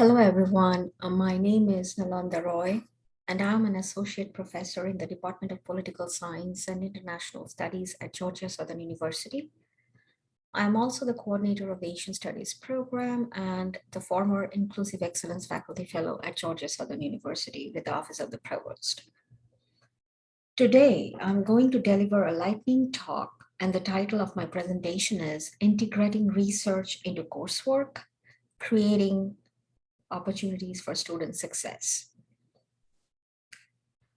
Hello, everyone. Uh, my name is Nalanda Roy, and I'm an associate professor in the Department of Political Science and International Studies at Georgia Southern University. I'm also the coordinator of the Asian Studies program and the former Inclusive Excellence Faculty Fellow at Georgia Southern University with the Office of the Provost. Today, I'm going to deliver a lightning talk, and the title of my presentation is Integrating Research into Coursework, Creating opportunities for student success.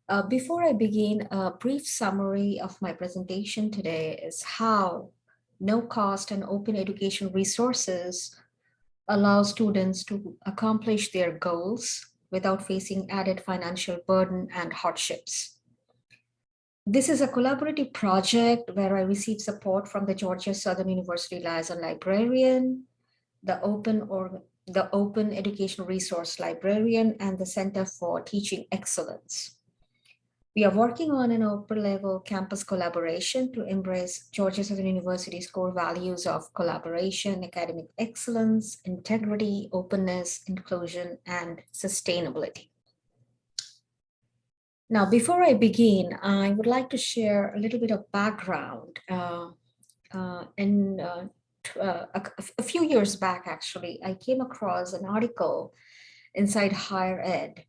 Uh, before I begin, a brief summary of my presentation today is how no cost and open education resources allow students to accomplish their goals without facing added financial burden and hardships. This is a collaborative project where I received support from the Georgia Southern University Liaison Librarian, the Open or the Open Educational Resource Librarian, and the Center for Teaching Excellence. We are working on an upper level campus collaboration to embrace Georgia Southern University's core values of collaboration, academic excellence, integrity, openness, inclusion, and sustainability. Now, before I begin, I would like to share a little bit of background. Uh, uh, in uh, uh, a, a, few years back, actually, I came across an article inside Higher Ed.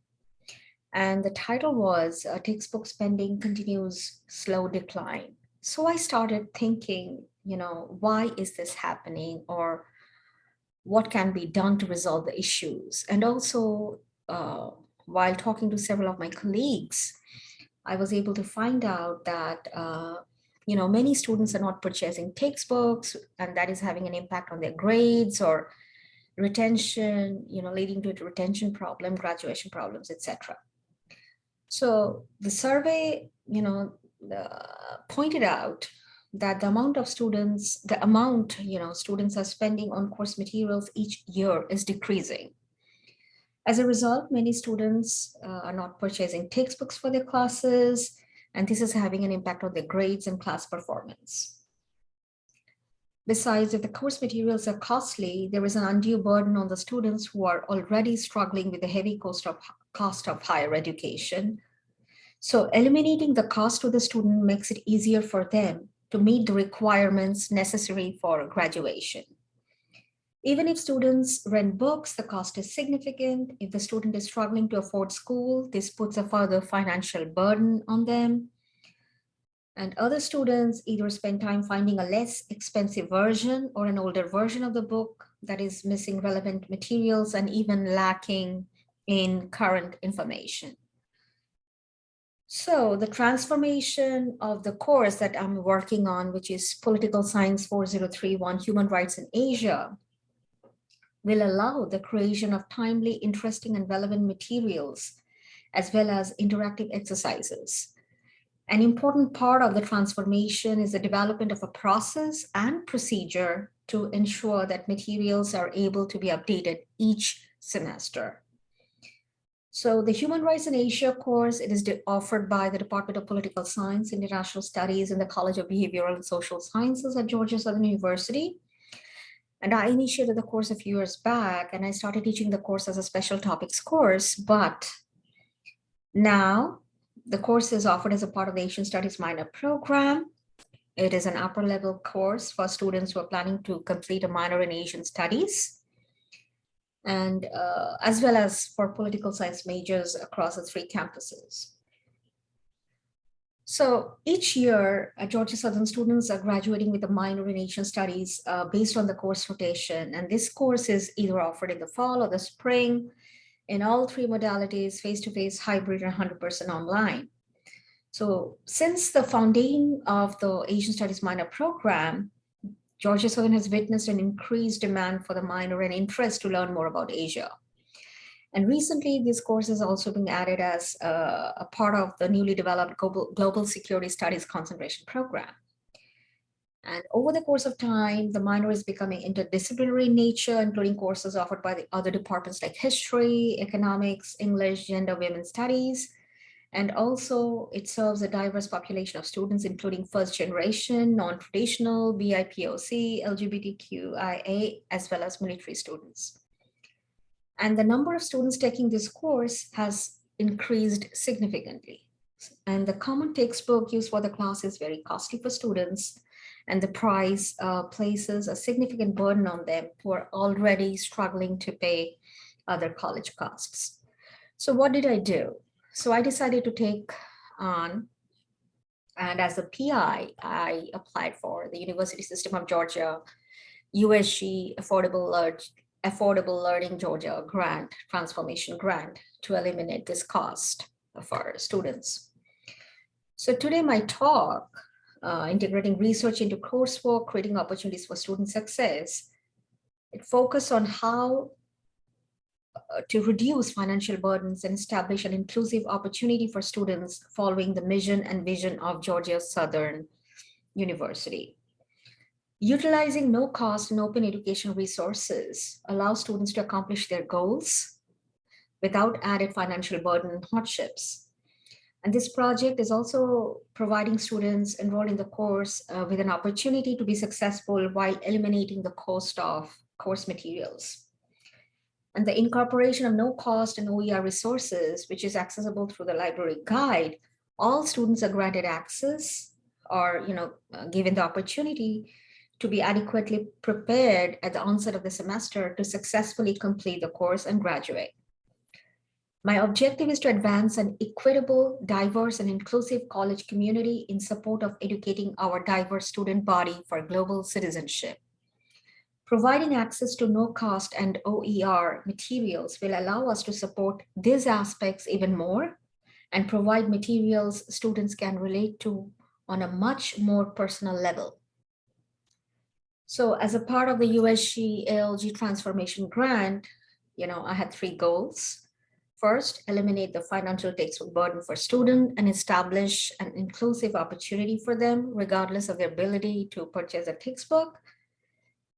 And the title was uh, Textbook Spending Continues Slow Decline. So I started thinking, you know, why is this happening or what can be done to resolve the issues? And also, uh, while talking to several of my colleagues, I was able to find out that uh, you know, many students are not purchasing textbooks and that is having an impact on their grades or retention, you know, leading to retention problem, graduation problems, etc. So the survey, you know, uh, pointed out that the amount of students, the amount, you know, students are spending on course materials each year is decreasing. As a result, many students uh, are not purchasing textbooks for their classes, and this is having an impact on their grades and class performance. Besides, if the course materials are costly, there is an undue burden on the students who are already struggling with the heavy cost of, cost of higher education. So eliminating the cost to the student makes it easier for them to meet the requirements necessary for graduation. Even if students rent books, the cost is significant. If the student is struggling to afford school, this puts a further financial burden on them. And other students either spend time finding a less expensive version or an older version of the book that is missing relevant materials and even lacking in current information. So the transformation of the course that I'm working on, which is Political Science 4031, Human Rights in Asia, will allow the creation of timely, interesting, and relevant materials, as well as interactive exercises. An important part of the transformation is the development of a process and procedure to ensure that materials are able to be updated each semester. So the Human Rights in Asia course, it is offered by the Department of Political Science, International Studies, and the College of Behavioral and Social Sciences at Georgia Southern University. And I initiated the course a few years back and I started teaching the course as a special topics course, but now the course is offered as a part of the Asian Studies minor program. It is an upper level course for students who are planning to complete a minor in Asian studies and uh, as well as for political science majors across the three campuses. So each year, uh, Georgia Southern students are graduating with a minor in Asian studies uh, based on the course rotation. And this course is either offered in the fall or the spring in all three modalities, face-to-face, -face, hybrid, and 100% online. So since the founding of the Asian Studies minor program, Georgia Southern has witnessed an increased demand for the minor and interest to learn more about Asia. And recently, this course has also been added as a, part of the newly developed Global, Global Security Studies Concentration Program. And over the course of time, the minor is becoming interdisciplinary in nature, including courses offered by the other departments like history, economics, English, gender, women's studies. And also it serves a diverse population of students, including first generation, non-traditional, BIPOC, LGBTQIA, as well as military students. And the number of students taking this course has increased significantly. And the common textbook used for the class is very costly for students and the price uh, places a significant burden on them who are already struggling to pay other college costs. So what did I do? So I decided to take on, and as a PI, I applied for the University System of Georgia USG Affordable, Affordable Learning Georgia grant, transformation grant to eliminate this cost for students. So today my talk, uh, integrating research into coursework, creating opportunities for student success, it focused on how uh, to reduce financial burdens and establish an inclusive opportunity for students following the mission and vision of Georgia Southern University. Utilizing no cost and open education resources allows students to accomplish their goals without added financial burden and hardships. And this project is also providing students enrolled in the course uh, with an opportunity to be successful while eliminating the cost of course materials. And the incorporation of no cost and OER resources, which is accessible through the library guide, all students are granted access or you know, uh, given the opportunity to be adequately prepared at the onset of the semester to successfully complete the course and graduate. My objective is to advance an equitable, diverse, and inclusive college community in support of educating our diverse student body for global citizenship. Providing access to no cost and OER materials will allow us to support these aspects even more and provide materials students can relate to on a much more personal level. So as a part of the USG ALG transformation grant, you know, I had three goals. First, eliminate the financial textbook burden for students and establish an inclusive opportunity for them, regardless of their ability to purchase a textbook.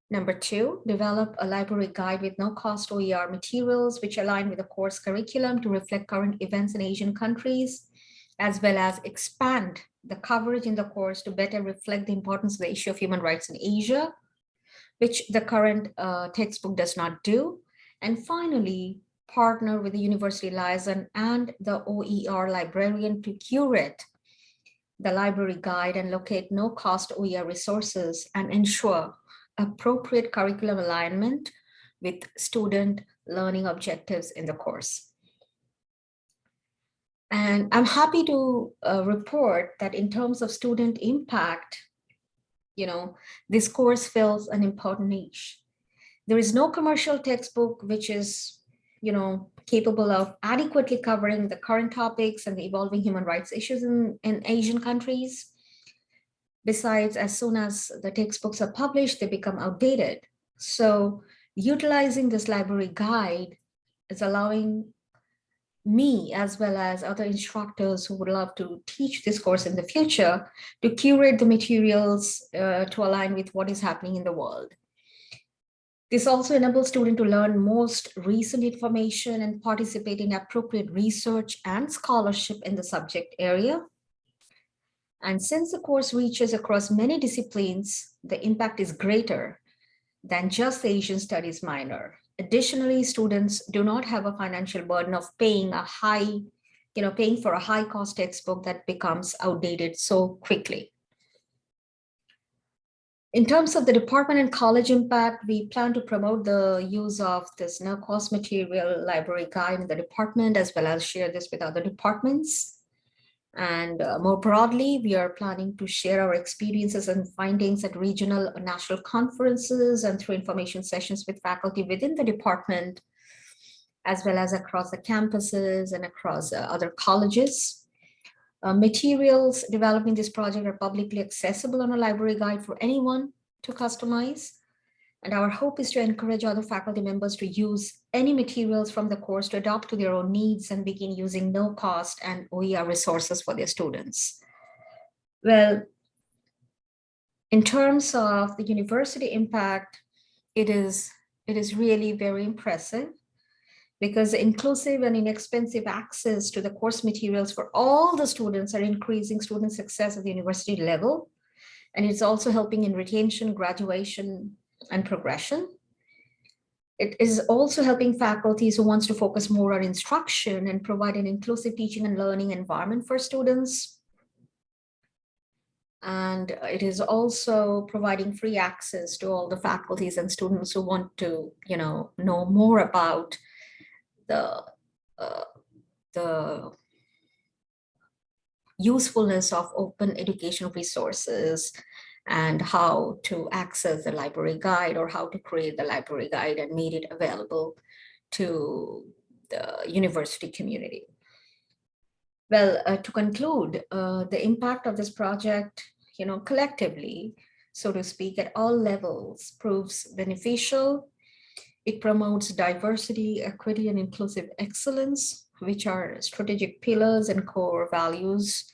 Number two, develop a library guide with no cost OER materials, which align with the course curriculum to reflect current events in Asian countries, as well as expand the coverage in the course to better reflect the importance of the issue of human rights in Asia, which the current uh, textbook does not do. And finally, partner with the university liaison and the OER librarian to curate the library guide and locate no cost OER resources and ensure appropriate curriculum alignment with student learning objectives in the course. And I'm happy to uh, report that in terms of student impact, you know, this course fills an important niche. There is no commercial textbook which is, you know, capable of adequately covering the current topics and the evolving human rights issues in, in Asian countries. Besides, as soon as the textbooks are published, they become outdated. So utilizing this library guide is allowing me as well as other instructors who would love to teach this course in the future to curate the materials uh, to align with what is happening in the world. This also enables students to learn most recent information and participate in appropriate research and scholarship in the subject area. And since the course reaches across many disciplines, the impact is greater than just the Asian studies minor. Additionally, students do not have a financial burden of paying a high, you know, paying for a high cost textbook that becomes outdated so quickly. In terms of the department and college impact, we plan to promote the use of this no cost material library guide in the department, as well as share this with other departments. And uh, more broadly, we are planning to share our experiences and findings at regional national conferences and through information sessions with faculty within the department, as well as across the campuses and across uh, other colleges. Uh, materials developing this project are publicly accessible on a library guide for anyone to customize. And our hope is to encourage other faculty members to use any materials from the course to adopt to their own needs and begin using no cost and OER resources for their students. Well, in terms of the university impact, it is, it is really very impressive because inclusive and inexpensive access to the course materials for all the students are increasing student success at the university level. And it's also helping in retention, graduation, and progression. It is also helping faculties who wants to focus more on instruction and provide an inclusive teaching and learning environment for students. And it is also providing free access to all the faculties and students who want to, you know, know more about the, uh, the usefulness of open educational resources and how to access the library guide or how to create the library guide and made it available to the university community. Well, uh, to conclude, uh, the impact of this project, you know, collectively, so to speak, at all levels proves beneficial. It promotes diversity, equity, and inclusive excellence, which are strategic pillars and core values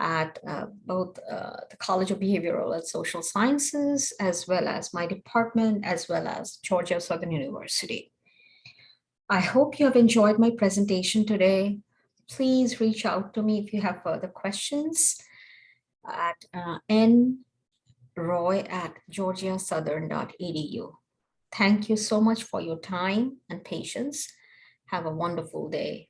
at uh, both uh, the College of Behavioral and Social Sciences, as well as my department, as well as Georgia Southern University. I hope you have enjoyed my presentation today. Please reach out to me if you have further questions at uh, nroy at georgiasouthern.edu. Thank you so much for your time and patience. Have a wonderful day.